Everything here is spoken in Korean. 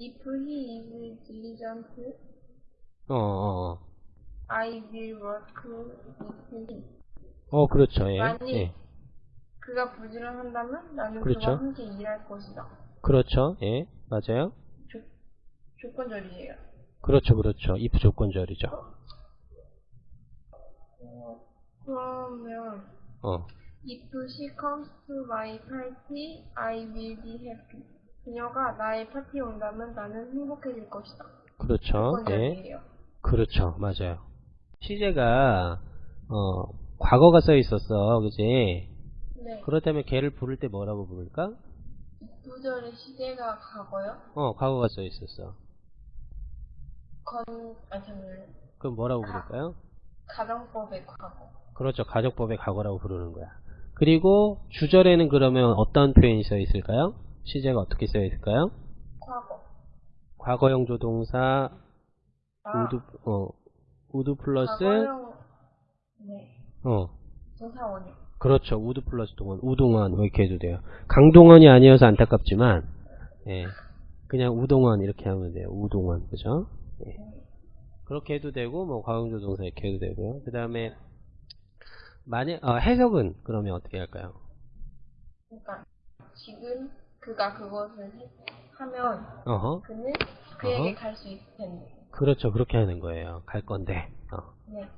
If he is diligent, 어, 어, 어. I will work with him. 어, 그렇죠. 예. 만일 예. 그가 부지런한다면 나는 그렇죠. 그와 함께 일할 것이다. 그렇죠. 예. 맞아요. 조, 조건절이에요. 그렇죠. 그렇죠. if 조건절이죠. 어, 그러면 어. If she comes to my party, I will be happy. 그녀가 나의 파티에 온다면 나는 행복해질 것이다. 그렇죠. 예. 조건절이에요. 그렇죠. 맞아요. 시제가 어, 과거가 써 있었어. 그지? 네. 그렇다면 걔를 부를 때 뭐라고 부를까? 구절의 시제가 과거요? 어, 과거가 써 있었어. 건, 아, 잠깐만요. 그럼 뭐라고 가. 부를까요? 가정법의 과거. 그렇죠. 가족법의 과거라고 부르는 거야. 그리고 주절에는 그러면 어떤 표현이 써 있을까요? 시제가 어떻게 써 있을까요? 과거. 과거형 조동사 아, 우드 어 우드 플러스 과거형, 네. 어 동사원이요. 그렇죠. would 플러스 동원 우동원 이렇게 해도 돼요. 강동원이 아니어서 안타깝지만 예 그냥 우동원 이렇게 하면 돼요. 우동원 그죠? 예. 그렇게 해도 되고 뭐 과거형 조동사 이렇게 해도 되고요. 그 다음에 만약 어, 해석은 그러면 어떻게 할까요? 그러니까, 지금 그가 그것을 해- 하면 어허 그는 그에게. 갈 수 있을 텐데. 그렇죠. 그렇게 하는 거예요. 갈 건데. 어. 네.